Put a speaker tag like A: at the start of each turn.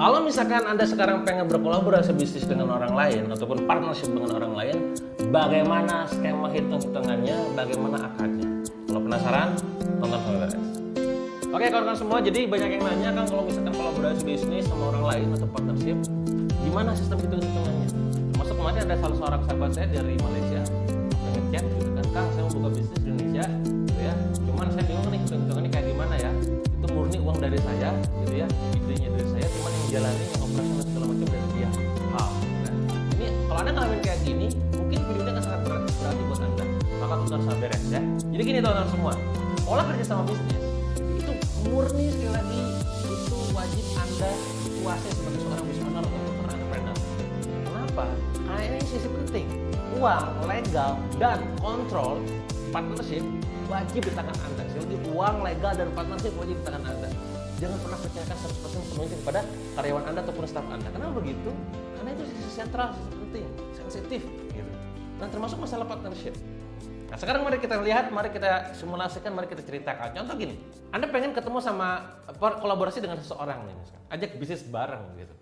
A: Kalau misalkan Anda sekarang pengen berkolaborasi bisnis dengan orang lain ataupun partnership dengan orang lain, bagaimana skema hitung-hitungannya, bagaimana akarnya? Kalau penasaran, tonton sampai beres. Oke kawan-kawan semua, jadi banyak yang nanya kan kalau misalkan kolaborasi bisnis sama orang lain atau partnership, gimana sistem hitung-hitungannya? Termasuk kemarin ada salah seorang sahabat saya dari Malaysia, chat gitu kan, Kang saya mau buka bisnis di Indonesia, gitu ya, idenya dari saya, cuman yang jalani, yang operasional segala macam dari dia. Wow. Nah, ini kalau anda ngalamin kayak gini, mungkin videonya akan sangat berat, berarti buat anda. Maka tonton sampai beres ya. Jadi gini teman-teman semua, pola kerja sama bisnis itu murni sekali lagi itu wajib anda kuasai sebagai seorang business owner atau seorang entrepreneur. Kenapa? Karena ini sisi penting. Uang, legal, dan kontrol partnership wajib di tangan anda. Jadi uang, legal, dan partnership wajib di tangan anda. Jangan pernah percayakan 100% sepenuhnya kepada karyawan anda ataupun staf anda. Kenapa begitu? Karena itu sisi sentral, sisi penting, sensitif. Gitu. Dan termasuk masalah partnership. Nah sekarang mari kita lihat, mari kita simulasikan, mari kita ceritakan. Contoh gini, Anda pengen ketemu sama kolaborasi dengan seseorang nih, misalkan. ajak bisnis bareng gitu.